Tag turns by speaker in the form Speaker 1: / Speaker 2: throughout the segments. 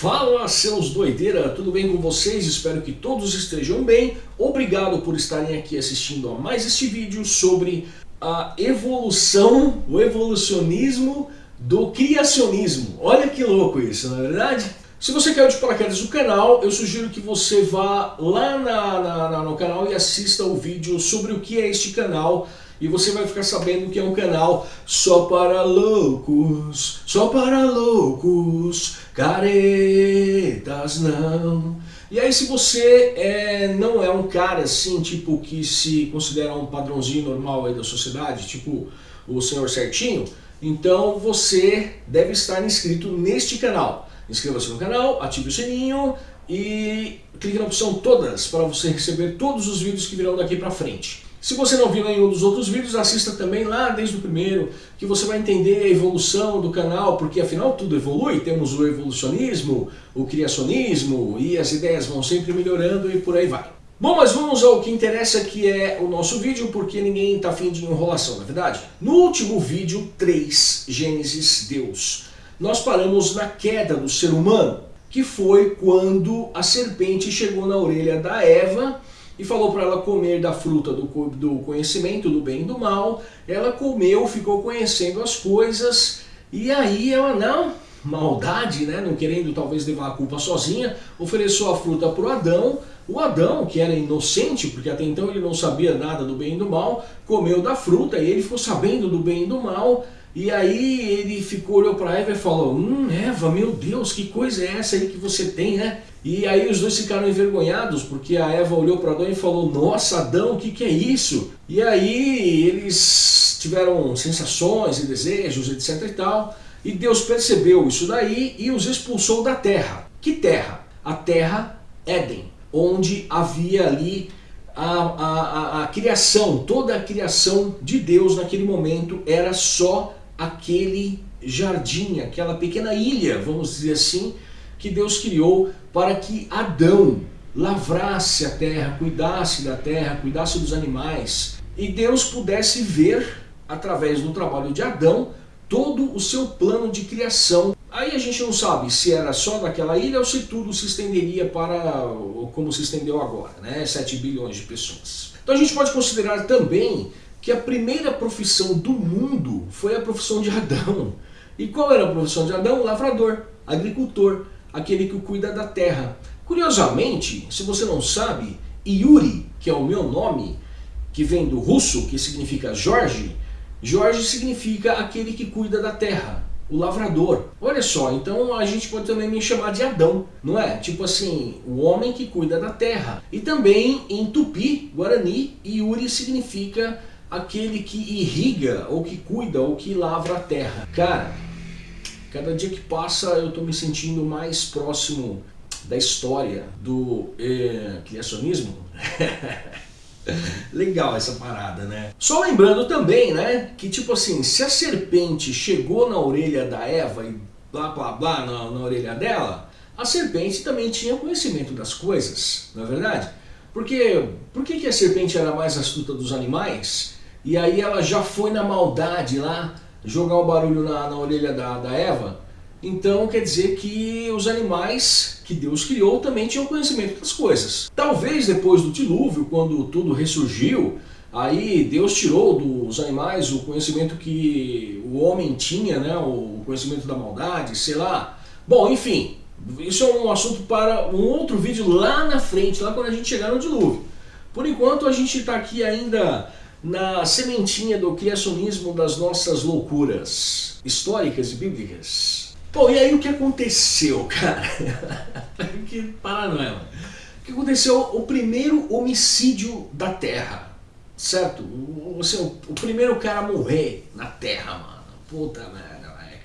Speaker 1: Fala seus doideira, tudo bem com vocês? Espero que todos estejam bem. Obrigado por estarem aqui assistindo a mais este vídeo sobre a evolução, o evolucionismo do criacionismo. Olha que louco isso, não é verdade? Se você caiu de paraquedas no canal, eu sugiro que você vá lá na, na, na, no canal e assista o vídeo sobre o que é este canal e você vai ficar sabendo que é um canal só para loucos, só para loucos, caretas não. E aí se você é, não é um cara assim, tipo, que se considera um padrãozinho normal aí da sociedade, tipo o senhor certinho, então você deve estar inscrito neste canal. Inscreva-se no canal, ative o sininho e clique na opção todas para você receber todos os vídeos que virão daqui para frente. Se você não viu nenhum dos outros vídeos, assista também lá desde o primeiro, que você vai entender a evolução do canal, porque afinal tudo evolui, temos o evolucionismo, o criacionismo, e as ideias vão sempre melhorando e por aí vai. Bom, mas vamos ao que interessa que é o nosso vídeo, porque ninguém está afim de enrolação, na é verdade? No último vídeo 3, Gênesis, Deus, nós paramos na queda do ser humano, que foi quando a serpente chegou na orelha da Eva e falou para ela comer da fruta do, do conhecimento do bem e do mal. Ela comeu, ficou conhecendo as coisas e aí ela, não, maldade, né, não querendo talvez levar a culpa sozinha, ofereceu a fruta para o Adão. O Adão, que era inocente, porque até então ele não sabia nada do bem e do mal, comeu da fruta e ele ficou sabendo do bem e do mal. E aí ele ficou, olhou para Eva e falou, hum, Eva, meu Deus, que coisa é essa aí que você tem, né? E aí os dois ficaram envergonhados, porque a Eva olhou para Adão e falou, nossa Adão, o que, que é isso? E aí eles tiveram sensações e desejos, etc e tal, e Deus percebeu isso daí e os expulsou da terra. Que terra? A terra Éden, onde havia ali a, a, a, a criação, toda a criação de Deus naquele momento era só aquele jardim, aquela pequena ilha, vamos dizer assim, que Deus criou para que Adão lavrasse a terra, cuidasse da terra, cuidasse dos animais, e Deus pudesse ver, através do trabalho de Adão, todo o seu plano de criação. Aí a gente não sabe se era só naquela ilha ou se tudo se estenderia para como se estendeu agora, né? 7 bilhões de pessoas. Então a gente pode considerar também que a primeira profissão do mundo foi a profissão de Adão. E qual era a profissão de Adão? Lavrador, agricultor, aquele que cuida da terra. Curiosamente, se você não sabe, Yuri, que é o meu nome, que vem do russo, que significa Jorge, Jorge significa aquele que cuida da terra, o lavrador. Olha só, então a gente pode também me chamar de Adão, não é? Tipo assim, o homem que cuida da terra. E também em Tupi, Guarani, Yuri significa aquele que irriga, ou que cuida, ou que lavra a terra. Cara, cada dia que passa eu estou me sentindo mais próximo da história do eh, criacionismo. Legal essa parada, né? Só lembrando também, né, que tipo assim, se a serpente chegou na orelha da Eva e blá blá blá na, na orelha dela, a serpente também tinha conhecimento das coisas, não é verdade? Porque, por que, que a serpente era mais astuta dos animais e aí ela já foi na maldade lá, jogar o barulho na, na orelha da, da Eva. Então quer dizer que os animais que Deus criou também tinham conhecimento das coisas. Talvez depois do dilúvio, quando tudo ressurgiu, aí Deus tirou dos animais o conhecimento que o homem tinha, né, o conhecimento da maldade, sei lá. Bom, enfim, isso é um assunto para um outro vídeo lá na frente, lá quando a gente chegar no dilúvio. Por enquanto a gente está aqui ainda na sementinha do criacionismo das nossas loucuras históricas e bíblicas. Pô, e aí o que aconteceu, cara? que paranoia. O que aconteceu? O primeiro homicídio da Terra, certo? O, assim, o primeiro cara a morrer na Terra, mano. Puta merda,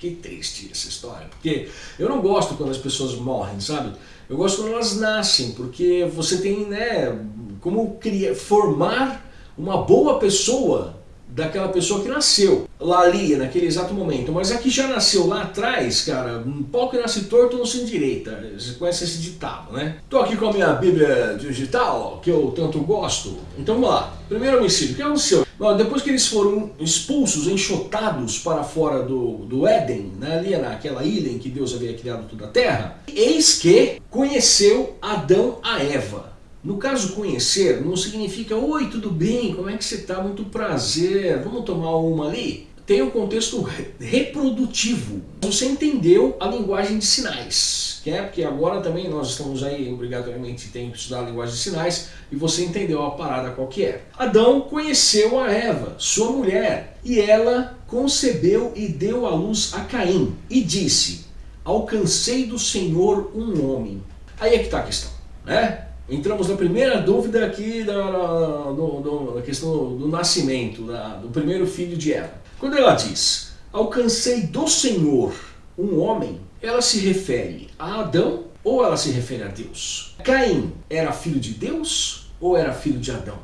Speaker 1: que triste essa história. Porque eu não gosto quando as pessoas morrem, sabe? Eu gosto quando elas nascem, porque você tem, né, como criar, formar uma boa pessoa daquela pessoa que nasceu. lá ali, naquele exato momento. Mas aqui já nasceu lá atrás, cara, um pau que nasce torto não se endireita. Você conhece esse ditado, né? Tô aqui com a minha bíblia digital, que eu tanto gosto. Então vamos lá. Primeiro homicídio, o que aconteceu? Bom, depois que eles foram expulsos, enxotados para fora do, do Éden, né, ali naquela ilha em que Deus havia criado toda a terra, eis que conheceu Adão a Eva. No caso conhecer, não significa Oi, tudo bem, como é que você está? Muito prazer, vamos tomar uma ali? tem um contexto reprodutivo. Você entendeu a linguagem de sinais, que é porque agora também nós estamos aí obrigatoriamente tem que estudar a linguagem de sinais e você entendeu a parada qual que é. Adão conheceu a Eva, sua mulher, e ela concebeu e deu à luz a Caim e disse: Alcancei do Senhor um homem. Aí é que está a questão, né? Entramos na primeira dúvida aqui da, da, do, da questão do nascimento, da, do primeiro filho de Eva. Quando ela diz, alcancei do Senhor um homem, ela se refere a Adão ou ela se refere a Deus? Caim era filho de Deus ou era filho de Adão?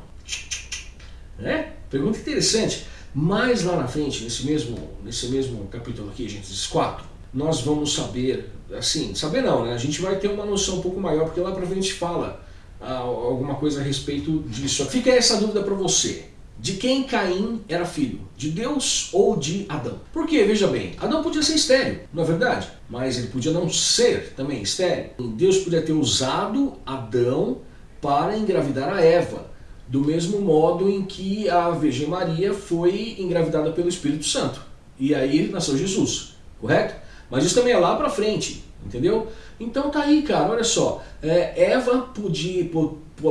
Speaker 1: Né? Pergunta interessante. Mais lá na frente, nesse mesmo, nesse mesmo capítulo aqui, Gênesis 4, nós vamos saber, assim, saber não, né? A gente vai ter uma noção um pouco maior, porque lá pra frente fala alguma coisa a respeito disso. Fica essa dúvida para você de quem Caim era filho, de Deus ou de Adão. Porque, veja bem, Adão podia ser estéreo, não é verdade? Mas ele podia não ser também estéreo. Deus podia ter usado Adão para engravidar a Eva, do mesmo modo em que a Virgem Maria foi engravidada pelo Espírito Santo. E aí nasceu Jesus, correto? Mas isso também é lá para frente, entendeu? Então tá aí, cara, olha só. É, Eva podia,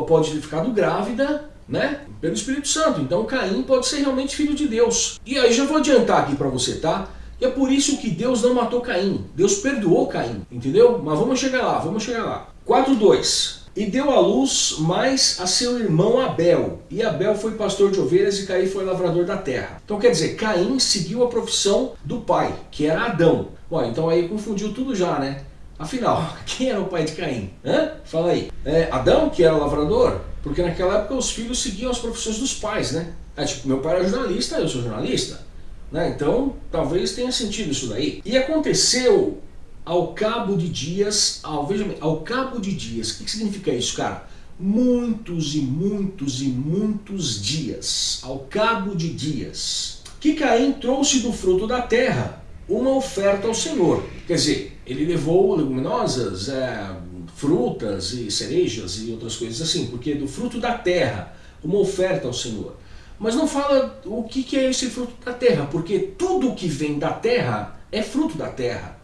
Speaker 1: pode ter ficado grávida né? Pelo Espírito Santo. Então Caim pode ser realmente filho de Deus. E aí já vou adiantar aqui para você, tá? E é por isso que Deus não matou Caim. Deus perdoou Caim, entendeu? Mas vamos chegar lá, vamos chegar lá. 4.2 E deu à luz mais a seu irmão Abel. E Abel foi pastor de ovelhas e Caim foi lavrador da terra. Então quer dizer, Caim seguiu a profissão do pai, que era Adão. Bom, então aí confundiu tudo já, né? Afinal, quem era o pai de Caim? Hã? Fala aí. É Adão, que era lavrador? Porque naquela época os filhos seguiam as profissões dos pais, né? É, tipo, meu pai era jornalista, eu sou jornalista. Né? Então, talvez tenha sentido isso daí. E aconteceu ao cabo de dias, ao, veja bem, ao cabo de dias. O que, que significa isso, cara? Muitos e muitos e muitos dias. Ao cabo de dias. Que Caim trouxe do fruto da terra uma oferta ao Senhor. Quer dizer, ele levou leguminosas, é, frutas e cerejas e outras coisas assim, porque do fruto da terra, uma oferta ao Senhor. Mas não fala o que é esse fruto da terra, porque tudo que vem da terra é fruto da terra.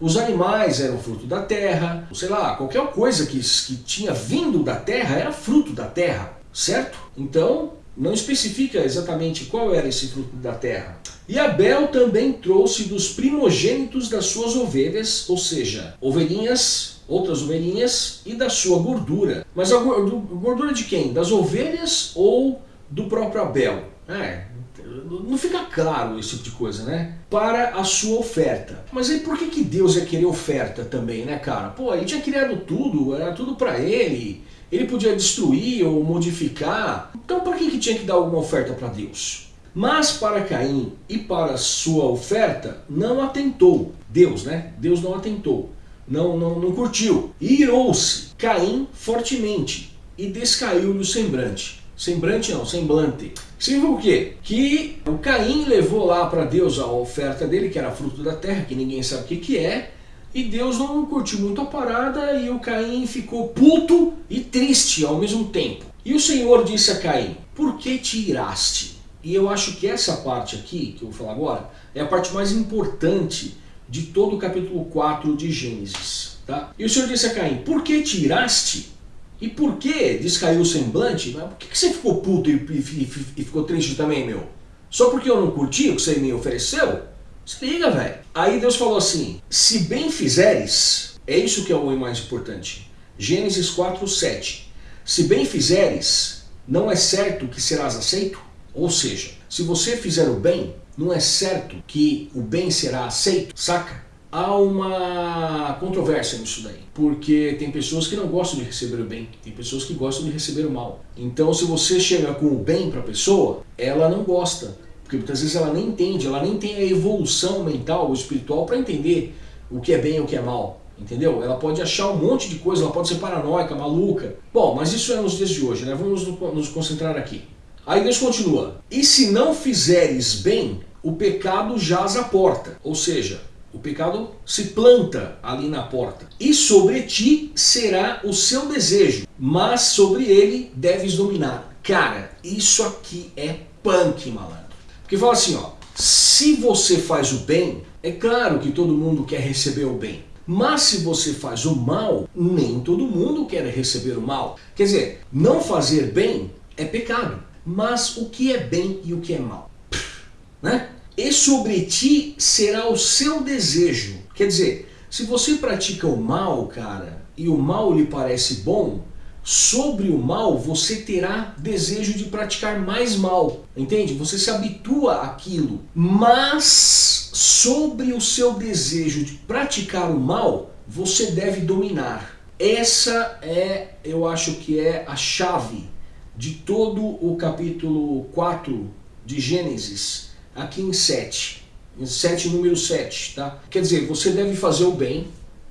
Speaker 1: Os animais eram fruto da terra, sei lá, qualquer coisa que, que tinha vindo da terra era fruto da terra, certo? Então, não especifica exatamente qual era esse fruto da terra. E Abel também trouxe dos primogênitos das suas ovelhas, ou seja, ovelhinhas outras ovelhinhas e da sua gordura. Mas a gordura de quem? Das ovelhas ou do próprio Abel? É, não fica claro esse tipo de coisa, né? Para a sua oferta. Mas aí por que, que Deus ia querer oferta também, né, cara? Pô, ele tinha criado tudo, era tudo para ele. Ele podia destruir ou modificar. Então por que, que tinha que dar alguma oferta para Deus? Mas para Caim e para sua oferta não atentou. Deus, né? Deus não atentou não, não, não curtiu. Irou-se Caim fortemente e descaiu-lhe o semblante. Semblante não, semblante. Significa o quê? Que o Caim levou lá para Deus a oferta dele, que era fruto da terra, que ninguém sabe o que, que é, e Deus não curtiu muito a parada e o Caim ficou puto e triste ao mesmo tempo. E o Senhor disse a Caim, por que te iraste? E eu acho que essa parte aqui, que eu vou falar agora, é a parte mais importante de todo o capítulo 4 de Gênesis. Tá? E o Senhor disse a Caim, por que tiraste? E por que descaiu o semblante? Por que, você ficou puto e, e, e, ficou triste também, meu? Só porque eu não curti o que você me ofereceu? Se liga, velho. Aí Deus falou assim, se bem fizeres, é isso que é o mais importante. Gênesis 4, 7. Se bem fizeres, não é certo que serás aceito? Ou seja, se você fizer o bem, não é certo que o bem será aceito, saca? Há uma controvérsia nisso daí, porque tem pessoas que não gostam de receber o bem, tem pessoas que gostam de receber o mal. Então se você chega com o bem para a pessoa, ela não gosta, Porque muitas vezes ela nem entende, ela nem tem a evolução mental ou espiritual para entender o que é bem e o que é mal. Entendeu? Ela pode achar um monte de coisa, ela pode ser paranoica, maluca. Bom, mas isso é nos dias de hoje, né? Vamos nos concentrar aqui. Aí Deus continua. E se não fizeres bem, o pecado jaz à porta. Ou seja, o pecado se planta ali na porta. E sobre ti será o seu desejo, mas sobre ele deves dominar. Cara, isso aqui é punk, malandro. Porque fala assim, ó, se você faz o bem, é claro que todo mundo quer receber o bem. Mas se você faz o mal, nem todo mundo quer receber o mal. Quer dizer, não fazer bem é pecado. Mas o que é bem e o que é mal? Né? E sobre ti será o seu desejo. Quer dizer, se você pratica o mal, cara, e o mal lhe parece bom, sobre o mal você terá desejo de praticar mais mal, entende? Você se habitua àquilo, mas sobre o seu desejo de praticar o mal, você deve dominar. Essa é, eu acho que é a chave de todo o capítulo 4 de Gênesis, aqui em 7, em 7 número 7, tá? Quer dizer, você deve fazer o bem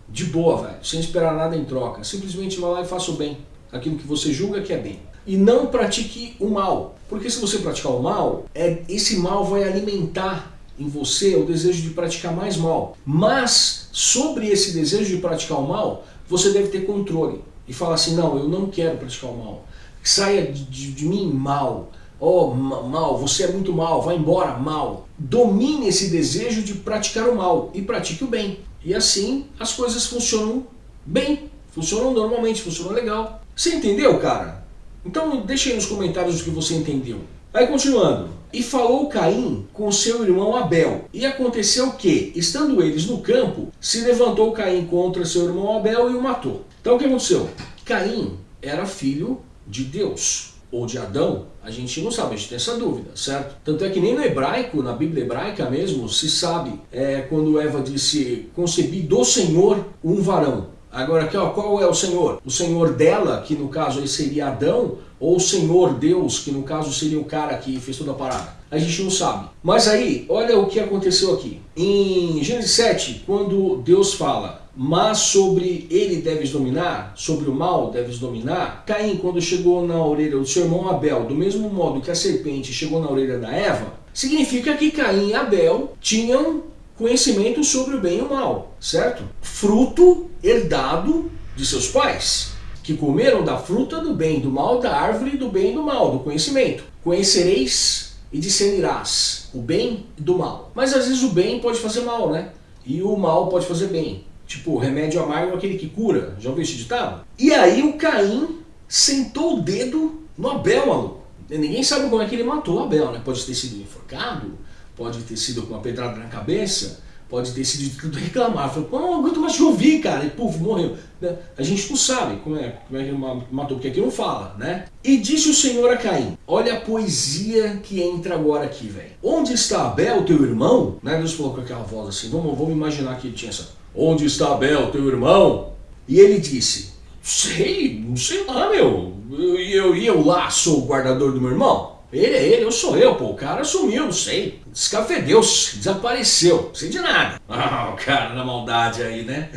Speaker 1: de boa, velho, sem esperar nada em troca, simplesmente vá lá e faça o bem aquilo que você julga que é bem. E não pratique o mal, porque se você praticar o mal, é, esse mal vai alimentar em você o desejo de praticar mais mal. Mas sobre esse desejo de praticar o mal, você deve ter controle. E falar assim, não, eu não quero praticar o mal. Saia de, de, de mim mal. Oh, mal, você é muito mal, vai embora, mal. Domine esse desejo de praticar o mal e pratique o bem. E assim as coisas funcionam bem, funcionam normalmente, funcionam legal. Você entendeu, cara? Então deixa aí nos comentários o que você entendeu. Aí continuando. E falou Caim com seu irmão Abel. E aconteceu que, estando eles no campo, se levantou Caim contra seu irmão Abel e o matou. Então o que aconteceu? Caim era filho de Deus ou de Adão, a gente não sabe, a gente tem essa dúvida, certo? Tanto é que nem no hebraico, na Bíblia hebraica mesmo, se sabe é, quando Eva disse, concebi do Senhor um varão. Agora aqui, ó, qual é o Senhor? O Senhor dela, que no caso aí seria Adão, ou o Senhor Deus, que no caso seria o cara que fez toda a parada? A gente não sabe. Mas aí, olha o que aconteceu aqui. Em Gênesis 7, quando Deus fala, mas sobre ele deves dominar, sobre o mal deves dominar, Caim, quando chegou na orelha do seu irmão Abel, do mesmo modo que a serpente chegou na orelha da Eva, significa que Caim e Abel tinham conhecimento sobre o bem e o mal, certo? Fruto herdado de seus pais, que comeram da fruta do bem e do mal, da árvore do bem e do mal, do conhecimento. Conhecereis e discernirás o bem e do mal. Mas às vezes o bem pode fazer mal, né? E o mal pode fazer bem. Tipo, remédio amargo é aquele que cura. Já ouviu esse ditado? E aí o Caim sentou o dedo no Abel, maluco. Ninguém sabe como é que ele matou o Abel, né? Pode ter sido enforcado, pode ter sido com uma pedrada na cabeça, pode ter sido tudo reclamar. Pô, não aguento mais te ouvir, cara. E puf, morreu. Né? A gente não sabe como é, como é que matou, porque aqui não fala, né? E disse o Senhor a Caim, olha a poesia que entra agora aqui, velho. Onde está Abel, teu irmão? Né? Deus falou com aquela voz assim, vamos, vamos imaginar que ele tinha essa. Onde está Abel, teu irmão? E ele disse, sei, não sei lá, meu. Eu, eu, eu lá sou o guardador do meu irmão? Ele é ele, eu sou eu, pô. O cara sumiu, não sei. Descafedeu, desapareceu. Não sei de nada. Ah, o cara na maldade aí, né?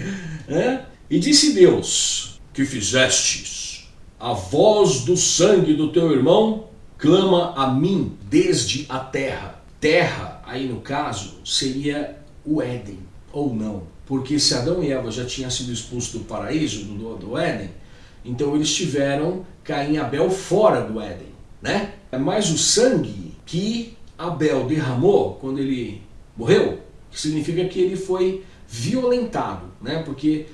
Speaker 1: É? E disse Deus, que fizestes? A voz do sangue do teu irmão clama a mim desde a terra. Terra, aí no caso, seria o Éden, ou não. Porque se Adão e Eva já tinham sido expulsos do paraíso, do, do Éden, então eles tiveram Caim e Abel fora do Éden, né? É mais o sangue que Abel derramou quando ele morreu, que significa que ele foi violentado, né? Porque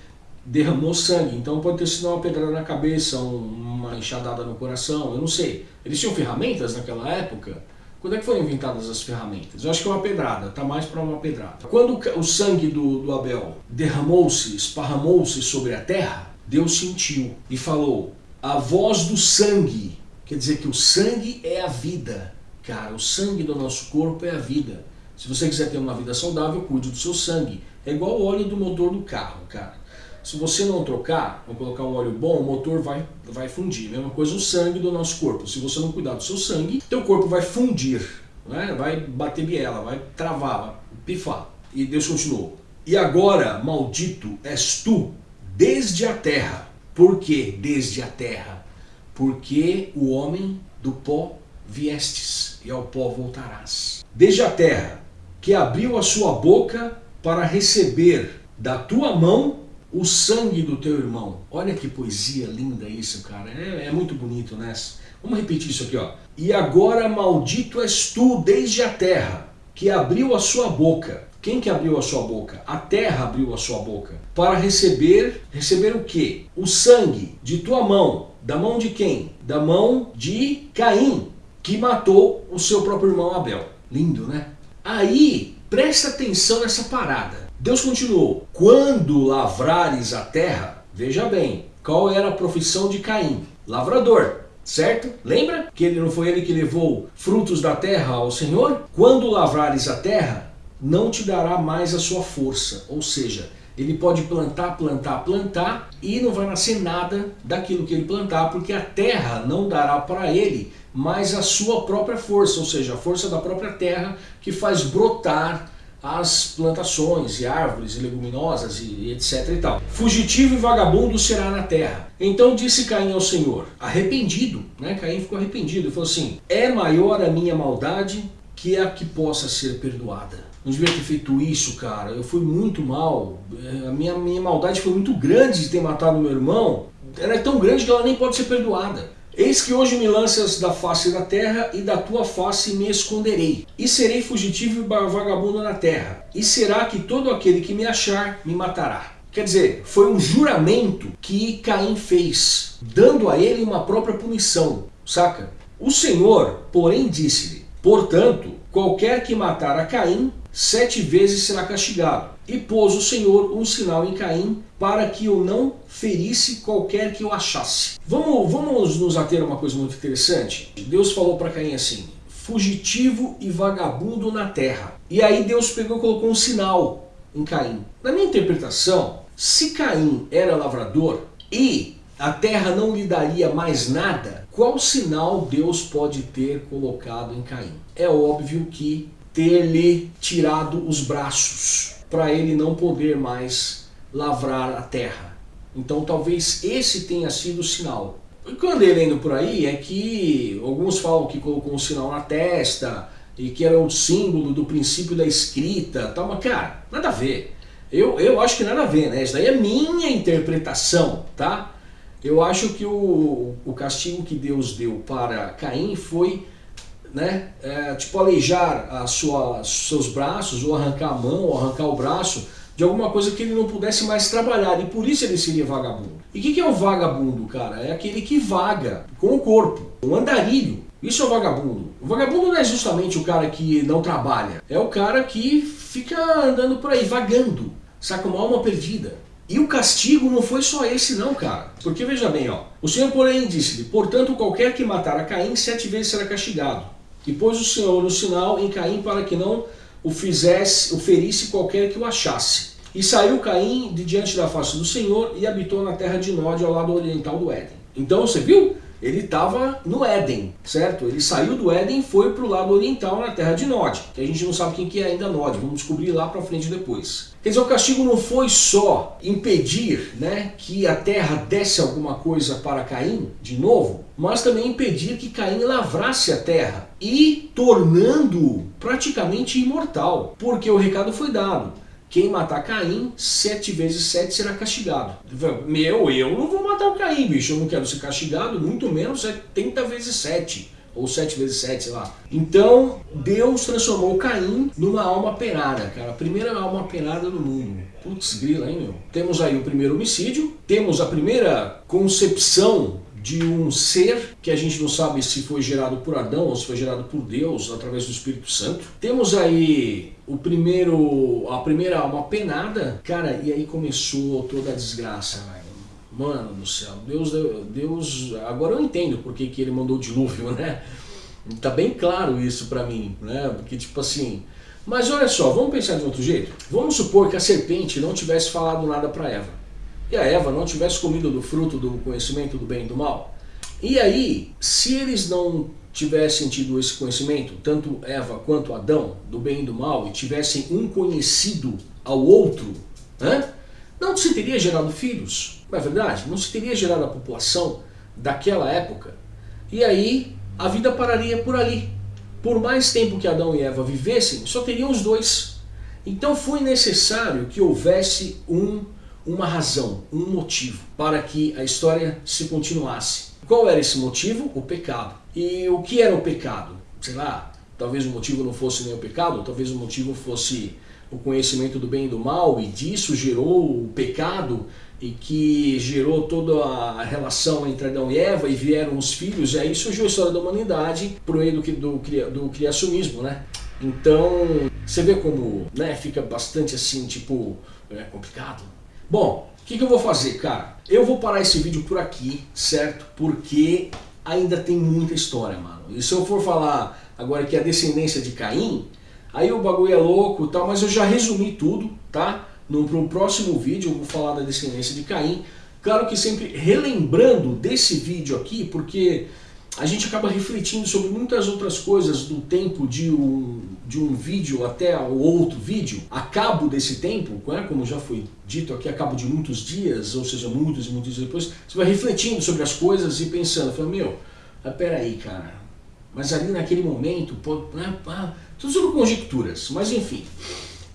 Speaker 1: derramou sangue, então pode ter sido uma pedrada na cabeça, uma enxadada no coração, eu não sei. Eles tinham ferramentas naquela época? Quando é que foram inventadas as ferramentas? Eu acho que é uma pedrada, tá mais para uma pedrada. Quando o sangue do, do Abel derramou-se, esparramou-se sobre a terra, Deus sentiu e falou, a voz do sangue Quer dizer que o sangue é a vida. Cara, o sangue do nosso corpo é a vida. Se você quiser ter uma vida saudável, cuide do seu sangue. É igual o óleo do motor do carro, cara. Se você não trocar, ou colocar um óleo bom, o motor vai, vai fundir. Mesma coisa o sangue do nosso corpo. Se você não cuidar do seu sangue, teu corpo vai fundir. né? vai bater biela, vai travar, vai pifar. E Deus continuou. E agora, maldito és tu, desde a terra. Por que desde a terra? Porque o homem do pó viestes, e ao pó voltarás. Desde a terra, que abriu a sua boca para receber da tua mão o sangue do teu irmão. Olha que poesia linda isso, cara. É, é, muito bonito, né? Vamos repetir isso aqui, ó. E agora maldito és tu desde a terra, que abriu a sua boca. Quem que abriu a sua boca? A terra abriu a sua boca. Para receber, receber o quê? O sangue de tua mão. Da mão de quem? Da mão de Caim, que matou o seu próprio irmão Abel. Lindo, né? Aí, presta atenção nessa parada. Deus continuou, quando lavrares a terra, veja bem, qual era a profissão de Caim? Lavrador, certo? Lembra que ele não foi ele que levou frutos da terra ao Senhor? Quando lavrares a terra, não te dará mais a sua força, ou seja, ele pode plantar, plantar, plantar e não vai nascer nada daquilo que ele plantar, porque a terra não dará para ele mais a sua própria força, ou seja, a força da própria terra que faz brotar as plantações e árvores e leguminosas e etc e tal. Fugitivo e vagabundo será na terra. Então disse Caim ao Senhor, arrependido, né? Caim ficou arrependido e falou assim, é maior a minha maldade que a que possa ser perdoada. Não devia ter feito isso, cara. Eu fui muito mal. A minha, minha maldade foi muito grande de ter matado meu irmão. Ela é tão grande que ela nem pode ser perdoada. Eis que hoje me lanças da face da terra, e da tua face me esconderei. E serei fugitivo e vagabundo na terra. E será que todo aquele que me achar me matará. Quer dizer, foi um juramento que Caim fez, dando a ele uma própria punição, saca? O Senhor, porém, disse-lhe, portanto, qualquer que matar a Caim, sete vezes será castigado. E pôs o Senhor um sinal em Caim, para que eu não ferisse qualquer que o achasse. Vamos, vamos nos ater a uma coisa muito interessante? Deus falou para Caim assim, fugitivo e vagabundo na terra. E aí Deus pegou e colocou um sinal em Caim. Na minha interpretação, se Caim era lavrador e a terra não lhe daria mais nada, qual sinal Deus pode ter colocado em Caim? É óbvio que ter-lhe tirado os braços, para ele não poder mais lavrar a terra. Então talvez esse tenha sido o sinal. O que eu andei lendo por aí é que alguns falam que colocou um sinal na testa e que era um símbolo do princípio da escrita, tal, mas cara, nada a ver. Eu, eu acho que nada a ver, né? Isso daí é minha interpretação, tá? Eu acho que o, o castigo que Deus deu para Caim foi né, é, tipo aleijar a sua, seus braços, ou arrancar a mão, ou arrancar o braço, de alguma coisa que ele não pudesse mais trabalhar, e por isso ele seria vagabundo. E o que, que é um vagabundo, cara? É aquele que vaga com o corpo, um andarilho. Isso é o vagabundo. O vagabundo não é justamente o cara que não trabalha, é o cara que fica andando por aí, vagando, saca uma alma perdida. E o castigo não foi só esse não, cara. Porque veja bem, ó. O Senhor, porém, disse-lhe, portanto, qualquer que matar a Caim, sete vezes será castigado. E pôs o Senhor o sinal em Caim para que não o fizesse, o ferisse qualquer que o achasse. E saiu Caim de diante da face do Senhor e habitou na terra de Nod, ao lado oriental do Éden. Então você viu? Ele estava no Éden, certo? Ele saiu do Éden e foi para o lado oriental, na terra de Nod, que a gente não sabe quem que é ainda Nod, vamos descobrir lá para frente depois. Quer dizer, o castigo não foi só impedir né, que a terra desse alguma coisa para Caim, de novo, mas também impedir que Caim lavrasse a terra e tornando-o praticamente imortal, porque o recado foi dado. Quem matar Caim, sete vezes sete será castigado. Meu, eu não vou matar o Caim, bicho. Eu não quero ser castigado, muito menos 70 vezes sete. Ou sete vezes sete, sei lá. Então, Deus transformou Caim numa alma penada, cara. A primeira alma penada do mundo. Putz, grila, hein, meu? Temos aí o primeiro homicídio. Temos a primeira concepção de um ser que a gente não sabe se foi gerado por Adão ou se foi gerado por Deus através do Espírito Santo. Temos aí o primeiro, a primeira alma penada, cara, e aí começou toda a desgraça, Mano do céu, Deus, Deus, agora eu entendo porque que ele mandou o dilúvio, né? Tá bem claro isso pra mim, né? Porque tipo assim, mas olha só, vamos pensar de outro jeito? Vamos supor que a serpente não tivesse falado nada para Eva e a Eva não tivesse comido do fruto do conhecimento do bem e do mal, E aí, se eles não tivessem tido esse conhecimento, tanto Eva quanto Adão, do bem e do mal, e tivessem um conhecido ao outro, né? não se teria gerado filhos, não é verdade? Não se teria gerado a população daquela época. E aí a vida pararia por ali. Por mais tempo que Adão e Eva vivessem, só teriam os dois. Então foi necessário que houvesse um, uma razão, um motivo para que a história se continuasse. Qual era esse motivo? O pecado. E o que era o pecado? Sei lá, talvez o motivo não fosse nem o pecado, talvez o motivo fosse o conhecimento do bem e do mal, e disso gerou o pecado, e que gerou toda a relação entre Adão e Eva, e vieram os filhos, e aí surgiu a história da humanidade por meio do, do, do criacionismo, né? Então, você vê como né, fica bastante assim, tipo, é complicado. Bom, o que, que eu vou fazer, cara? Eu vou parar esse vídeo por aqui, certo? Porque ainda tem muita história, mano. E se eu for falar agora que a descendência de Caim, aí o bagulho é louco e tal, mas eu já resumi tudo, tá? No, no próximo vídeo eu vou falar da descendência de Caim. Claro que sempre relembrando desse vídeo aqui, porque a gente acaba refletindo sobre muitas outras coisas do tempo de um, de um vídeo até o outro vídeo, a cabo desse tempo, né, como já foi dito aqui, a cabo de muitos dias, ou seja, muitos e muitos dias depois, você vai refletindo sobre as coisas e pensando, falando, meu, ah, peraí, cara, mas ali naquele momento, pô, ah, tudo sobre conjecturas, mas enfim.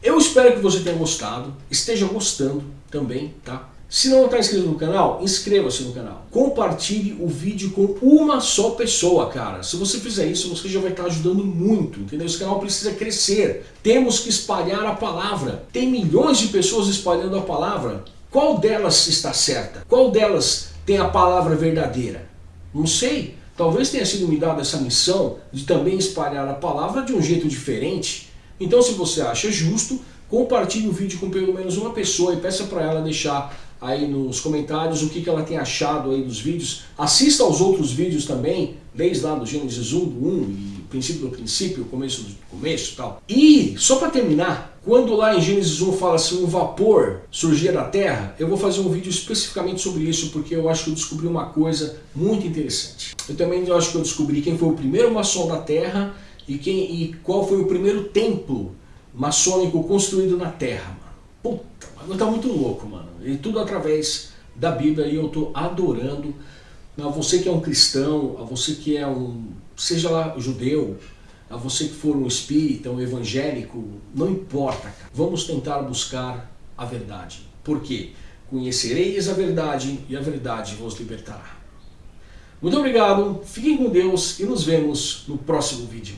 Speaker 1: Eu espero que você tenha gostado, esteja gostando também, tá? Se não está inscrito no canal, inscreva-se no canal. Compartilhe o vídeo com uma só pessoa, cara. Se você fizer isso, você já vai estar ajudando muito, entendeu? Esse canal precisa crescer. Temos que espalhar a palavra. Tem milhões de pessoas espalhando a palavra. Qual delas está certa? Qual delas tem a palavra verdadeira? Não sei. Talvez tenha sido me dada essa missão de também espalhar a palavra de um jeito diferente. Então se você acha justo, compartilhe o vídeo com pelo menos uma pessoa e peça para ela deixar aí nos comentários o que, que ela tem achado aí dos vídeos. Assista aos outros vídeos também, desde lá do Gênesis 1, do 1 e princípio do princípio, começo do começo e tal. E, só para terminar, quando lá em Gênesis 1 fala assim, um vapor surgia da terra, eu vou fazer um vídeo especificamente sobre isso, porque eu acho que eu descobri uma coisa muito interessante. Eu também acho que eu descobri quem foi o primeiro maçom da terra e, quem, e qual foi o primeiro templo maçônico construído na terra. Puta, mas tá muito louco, mano. E tudo através da Bíblia e eu tô adorando. A você que é um cristão, a você que é um, seja lá judeu, a você que for um espírita, um evangélico, não importa, cara. Vamos tentar buscar a verdade. Por quê? Conhecereis a verdade e a verdade vos libertará. Muito obrigado, fiquem com Deus e nos vemos no próximo vídeo.